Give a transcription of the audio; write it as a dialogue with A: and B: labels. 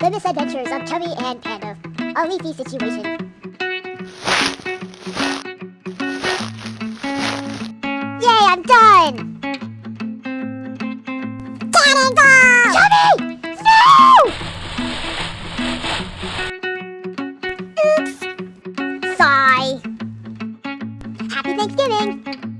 A: Goodness adventures of Chubby and Panda. A leafy situation. Yay, I'm done! Cannonball! Chubby! No! Oops! Sigh. Happy Thanksgiving!